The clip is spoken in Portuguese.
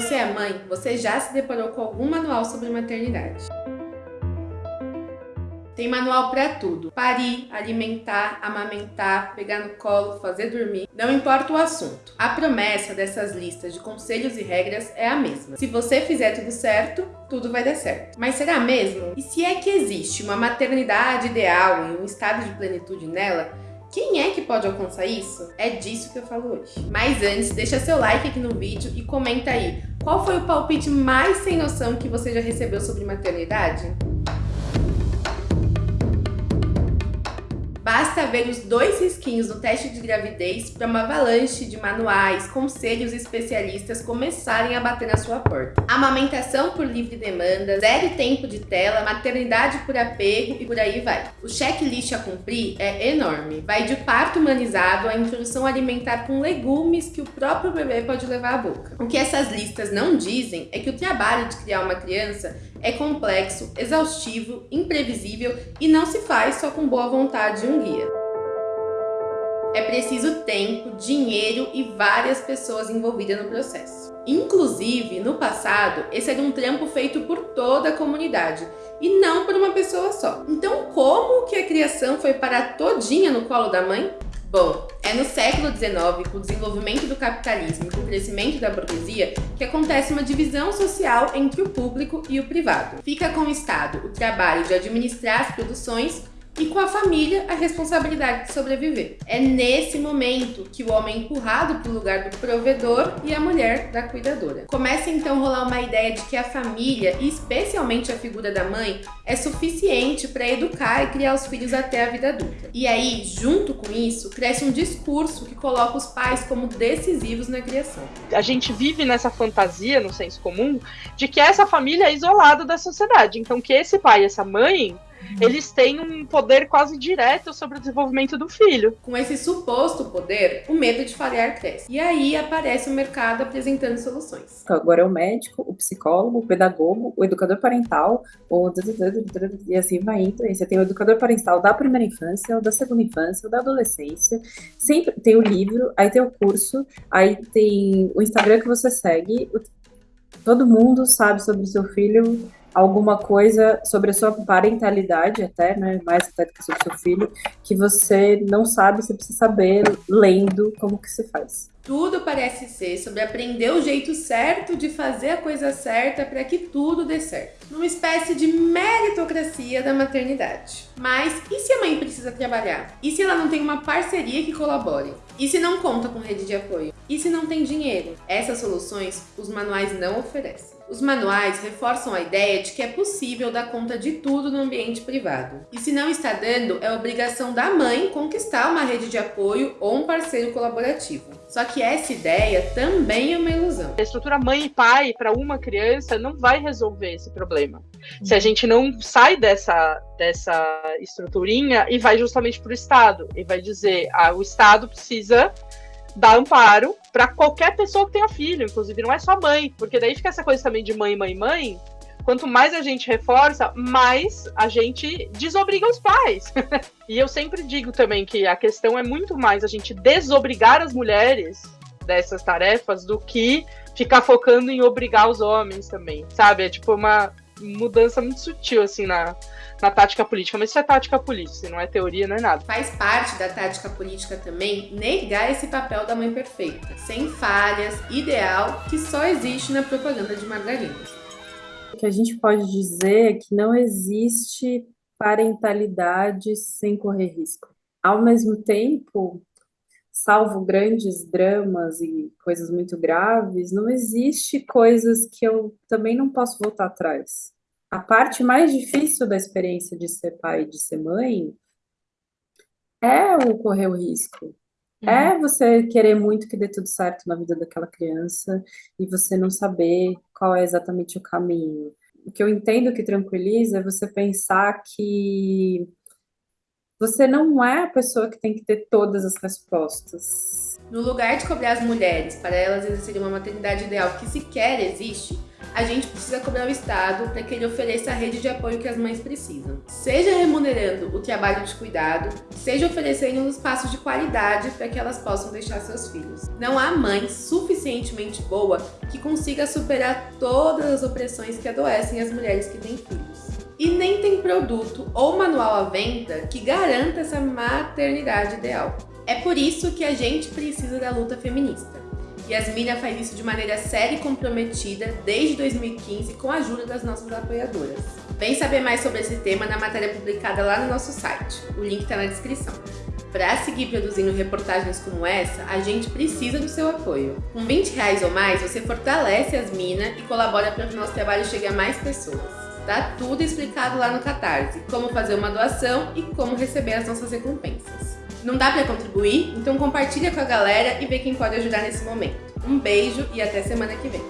você é mãe, você já se deparou com algum manual sobre maternidade. Tem manual para tudo. Parir, alimentar, amamentar, pegar no colo, fazer dormir. Não importa o assunto. A promessa dessas listas de conselhos e regras é a mesma. Se você fizer tudo certo, tudo vai dar certo. Mas será mesmo? E se é que existe uma maternidade ideal e um estado de plenitude nela, quem é que pode alcançar isso? É disso que eu falo hoje. Mas antes, deixa seu like aqui no vídeo e comenta aí, qual foi o palpite mais sem noção que você já recebeu sobre maternidade? Basta ver os dois risquinhos no teste de gravidez para uma avalanche de manuais, conselhos e especialistas começarem a bater na sua porta. Amamentação por livre demanda, zero tempo de tela, maternidade por apego e por aí vai. O checklist a cumprir é enorme. Vai de parto humanizado à introdução alimentar com legumes que o próprio bebê pode levar à boca. O que essas listas não dizem é que o trabalho de criar uma criança é complexo, exaustivo, imprevisível e não se faz só com boa vontade de um guia. É preciso tempo, dinheiro e várias pessoas envolvidas no processo. Inclusive, no passado, esse era um trampo feito por toda a comunidade e não por uma pessoa só. Então, como que a criação foi parar todinha no colo da mãe? Bom, é no século XIX, com o desenvolvimento do capitalismo e com o crescimento da burguesia, que acontece uma divisão social entre o público e o privado. Fica com o Estado o trabalho de administrar as produções e com a família a responsabilidade de sobreviver. É nesse momento que o homem é empurrado para o lugar do provedor e a mulher da cuidadora. Começa então a rolar uma ideia de que a família, e especialmente a figura da mãe, é suficiente para educar e criar os filhos até a vida adulta. E aí, junto com isso, cresce um discurso que coloca os pais como decisivos na criação. A gente vive nessa fantasia, no senso comum, de que essa família é isolada da sociedade. Então, que esse pai e essa mãe eles têm um poder quase direto sobre o desenvolvimento do filho. Com esse suposto poder, o medo de falhar cresce. E aí aparece o mercado apresentando soluções. Agora é o médico, o psicólogo, o pedagogo, o educador parental, o... e assim vai indo. Você tem o educador parental da primeira infância, o da segunda infância, o da adolescência. Sempre tem o livro, aí tem o curso, aí tem o Instagram que você segue. Todo mundo sabe sobre o seu filho alguma coisa sobre a sua parentalidade até, né, mais até do que sobre seu filho, que você não sabe, você precisa saber lendo como que se faz. Tudo parece ser sobre aprender o jeito certo de fazer a coisa certa para que tudo dê certo. Numa espécie de meritocracia da maternidade. Mas e se a mãe precisa trabalhar? E se ela não tem uma parceria que colabore? E se não conta com rede de apoio? E se não tem dinheiro? Essas soluções os manuais não oferecem. Os manuais reforçam a ideia de que é possível dar conta de tudo no ambiente privado. E se não está dando, é obrigação da mãe conquistar uma rede de apoio ou um parceiro colaborativo. Só que essa ideia também é uma ilusão. A estrutura mãe e pai para uma criança não vai resolver esse problema. Se a gente não sai dessa, dessa estruturinha e vai justamente para o Estado e vai dizer, ah, o Estado precisa dar amparo para qualquer pessoa que tenha filho, inclusive não é só mãe, porque daí fica essa coisa também de mãe, mãe, mãe. Quanto mais a gente reforça, mais a gente desobriga os pais. e eu sempre digo também que a questão é muito mais a gente desobrigar as mulheres dessas tarefas do que ficar focando em obrigar os homens também, sabe? É tipo uma mudança muito sutil, assim, na, na tática política. Mas isso é tática política, não é teoria, não é nada. Faz parte da tática política também negar esse papel da mãe perfeita, sem falhas, ideal, que só existe na propaganda de margarina. O que a gente pode dizer é que não existe parentalidade sem correr risco. Ao mesmo tempo, salvo grandes dramas e coisas muito graves, não existe coisas que eu também não posso voltar atrás. A parte mais difícil da experiência de ser pai e de ser mãe é o correr o risco. Uhum. É você querer muito que dê tudo certo na vida daquela criança e você não saber qual é exatamente o caminho. O que eu entendo que tranquiliza é você pensar que você não é a pessoa que tem que ter todas as respostas. No lugar de cobrar as mulheres para elas exercerem uma maternidade ideal que sequer existe, a gente precisa cobrar o Estado para que ele ofereça a rede de apoio que as mães precisam. Seja remunerando o trabalho de cuidado, seja oferecendo um espaço de qualidade para que elas possam deixar seus filhos. Não há mãe suficientemente boa que consiga superar todas as opressões que adoecem as mulheres que têm filhos. E nem tem produto ou manual à venda que garanta essa maternidade ideal. É por isso que a gente precisa da luta feminista. Yasmina faz isso de maneira séria e comprometida desde 2015 com a ajuda das nossas apoiadoras. Vem saber mais sobre esse tema na matéria publicada lá no nosso site. O link está na descrição. Para seguir produzindo reportagens como essa, a gente precisa do seu apoio. Com 20 reais ou mais, você fortalece as minas e colabora para que o nosso trabalho chegue a mais pessoas. Tá tudo explicado lá no Catarse, como fazer uma doação e como receber as nossas recompensas. Não dá para contribuir? Então compartilha com a galera e vê quem pode ajudar nesse momento. Um beijo e até semana que vem.